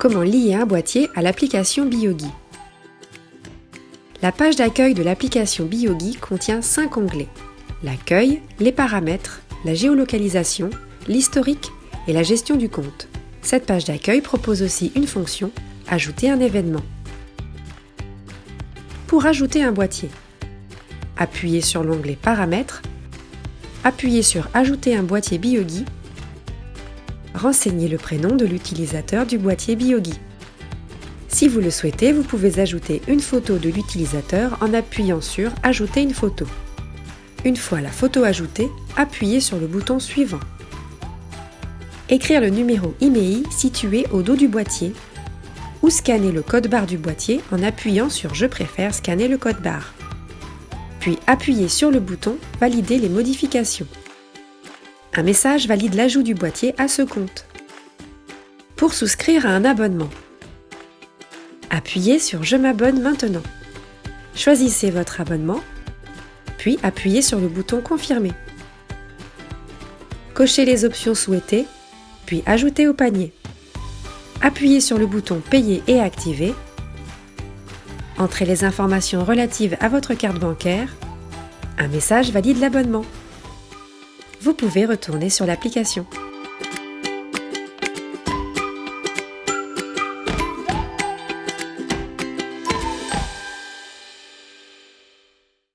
Comment lier un boîtier à l'application Biogi La page d'accueil de l'application Biogi contient 5 onglets. L'accueil, les paramètres, la géolocalisation, l'historique et la gestion du compte. Cette page d'accueil propose aussi une fonction « Ajouter un événement ». Pour ajouter un boîtier, appuyez sur l'onglet Paramètres, appuyez sur Ajouter un boîtier Biogi renseignez le prénom de l'utilisateur du boîtier Biogi. Si vous le souhaitez, vous pouvez ajouter une photo de l'utilisateur en appuyant sur Ajouter une photo. Une fois la photo ajoutée, appuyez sur le bouton suivant. Écrire le numéro IMEI situé au dos du boîtier ou scanner le code barre du boîtier en appuyant sur Je préfère scanner le code barre. Puis appuyez sur le bouton Valider les modifications. Un message valide l'ajout du boîtier à ce compte. Pour souscrire à un abonnement, appuyez sur Je m'abonne maintenant. Choisissez votre abonnement, puis appuyez sur le bouton Confirmer. Cochez les options souhaitées, puis ajoutez au panier. Appuyez sur le bouton Payer et activer. Entrez les informations relatives à votre carte bancaire. Un message valide l'abonnement vous pouvez retourner sur l'application.